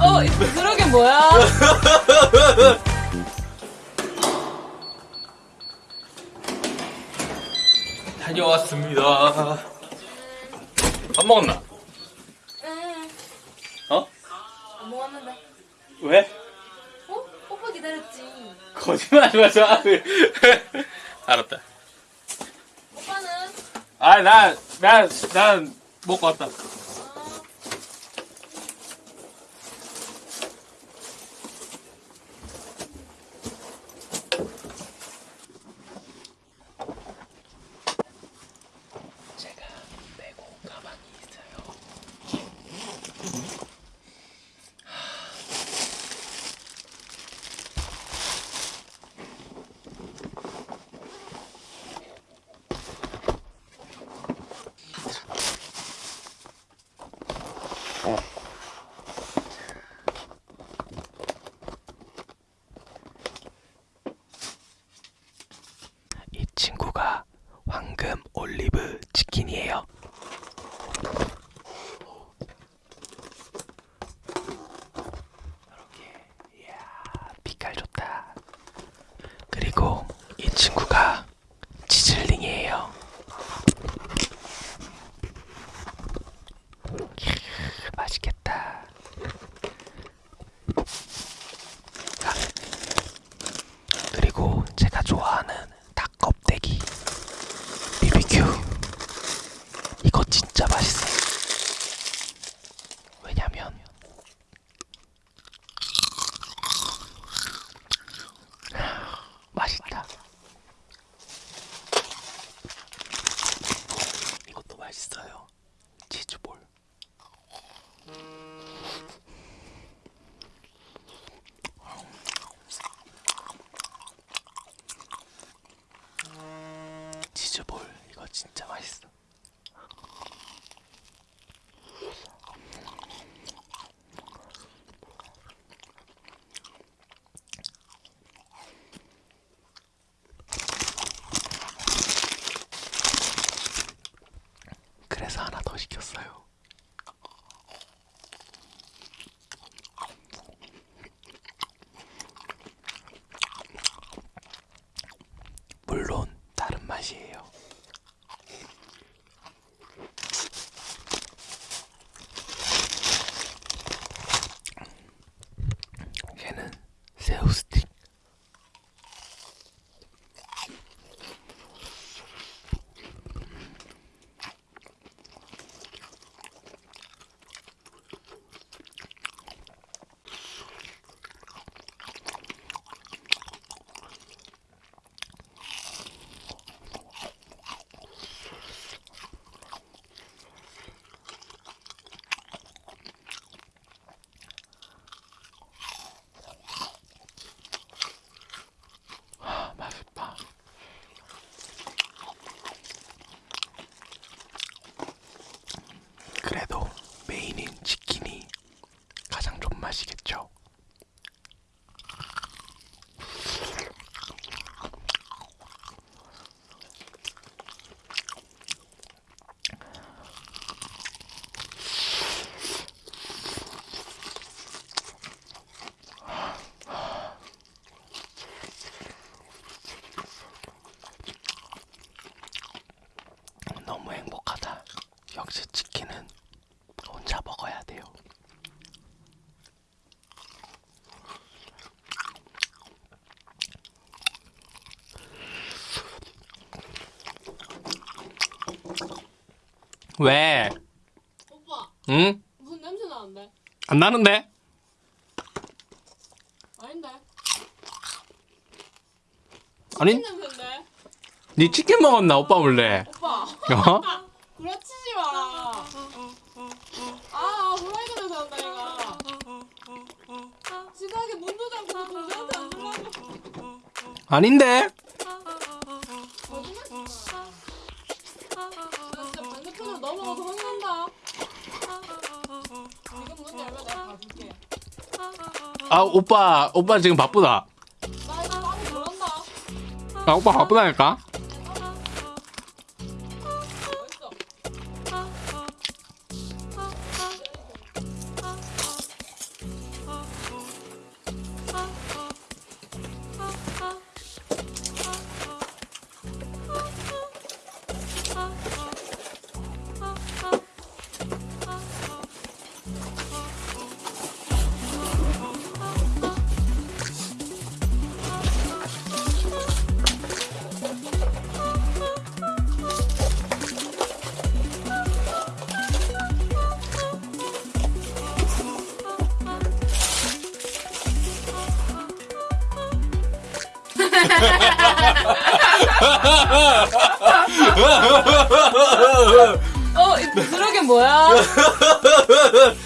어, 그러게 뭐야? 다녀왔습니다. 밥 먹었나? 응. 어? 안 먹었는데. 왜? 어? 오빠 기다렸지. 거짓말 하지 마자. 알았다. 오빠는? 아, 나, 나, 난 먹고 왔다. 어, 제가 메고 가방이 있어요. 이 친구가 황금 올리브 치킨이에요. 이렇게 이야 빛깔 좋다. 그리고 이 친구가 치즐링이에요. 크, 맛있겠다. 아, 그리고 제가 좋아하는 닭 껍데기 BBQ 이거 진짜 맛있어. 왜냐면 맛있다. 이것도 맛있어요. 치즈볼. 치즈볼 이거 진짜 맛있어. 그래서 하나 더 시켰어요. 왜? 오빠, 응? 무슨 냄새 나는데? 안 나는데? 아닌데? 아니, 냄새인데? 니 치킨 먹었나? 오빠 몰래. 오빠, 어? 구라치지 마. 아, 후라이드 냄새 난다, 얘가. 지나게 문도 잠그고 동생한테 안 들어가고. 아닌데? 반대편으로 넘어가서 혼난다. 지금 문 열면 내가 가줄게. 아, 오빠, 오빠 지금 바쁘다. 나 이거 마음에 들어간다. 아, 오빠 바쁘다니까? 어, 이 부스러기 뭐야?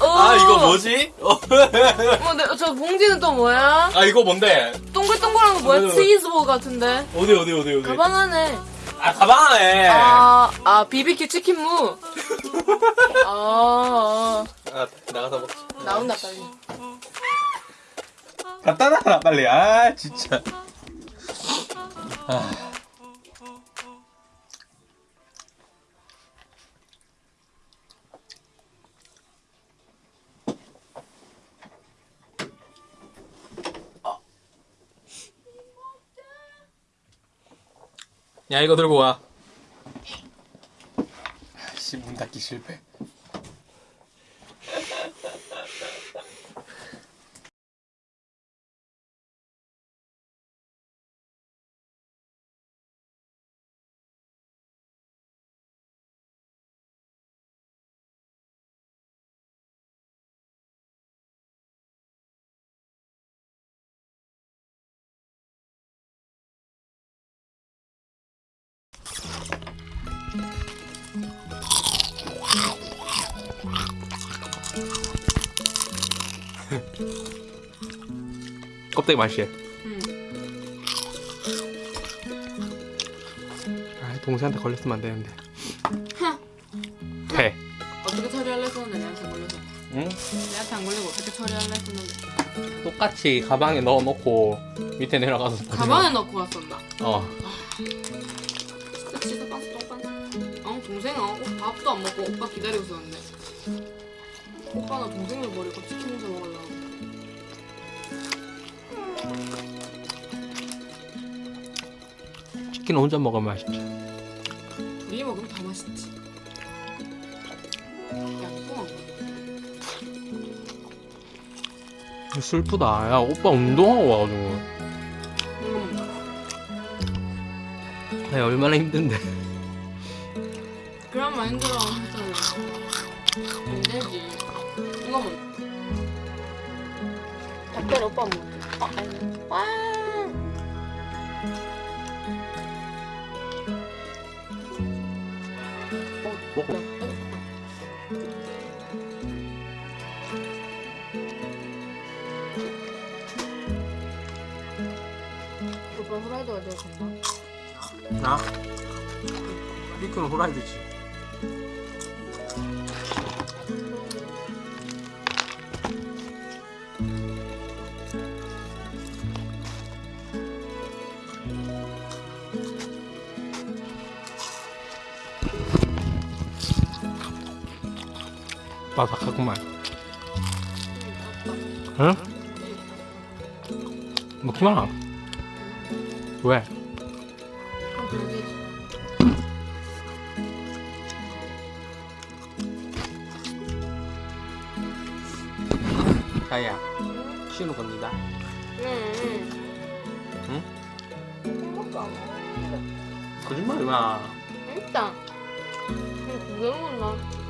어, 아 이거 뭐지? 어. 어, 네, 저 봉지는 또 뭐야? 아 이거 뭔데? 동글동글한 거 뭐야? 어. 치즈볼 같은데. 어디 어디 어디 어디? 가방 안에. 아 가방 안에. 아, 아, BBQ 치킨무. 아, 아, 나가서 먹자. 아, 나온다, 빨리. 갖다 놔라 빨리. 아 진짜. 아. 야 이거 들고 와. 씨 문 닫기 실패. 껍데기 맛이. 응. 아, 동생한테 걸렸으면 안 되는데. 배. 어떻게 처리할래 했었는데, 내한테 안 걸려서. 응? 내한테 안 걸리고 어떻게 처리할래 했었는데. 똑같이 가방에 넣어 놓고 밑에 내려가서 가방에 넣고 왔었나? 어. 진짜 치즈 빤스 똥빤스. 어, 동생은 어, 밥도 안 먹고 오빠 기다리고 있었는데. 오빠는 동생을 버리고 치킨 혼자 먹으려고. 치킨 혼자 먹으면 맛있지. 둘이 먹으면 더 맛있지. 야, 뽕. 슬프다. 야 오빠 운동하고 와가지고. 먹자. 야 얼마나 힘든데. 그런 마인드로 했잖아. 안 되지. 이거 먹자. 닭다리 오빠. 어, 아니. 와. 먹어. 오빠 후라이드가 되어 간다. 나? 비크는 호라이드지. 바삭하구만. 응? 먹지 마. 왜? 자야, 쉬는 겁니다. 응. 응? 행복도 안 먹어. 거짓말이 마. 일단. 왜 먹나?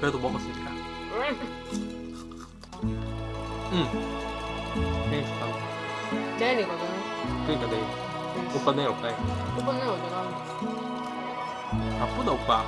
그래도 먹었으니까. 응. 생일 축하. 내일이거든. 그러니까 내일. 오빠 내일 올까 해. 오빠 내일 어디 가는데? 바쁘다 오빠.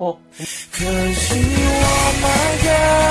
可惜我 my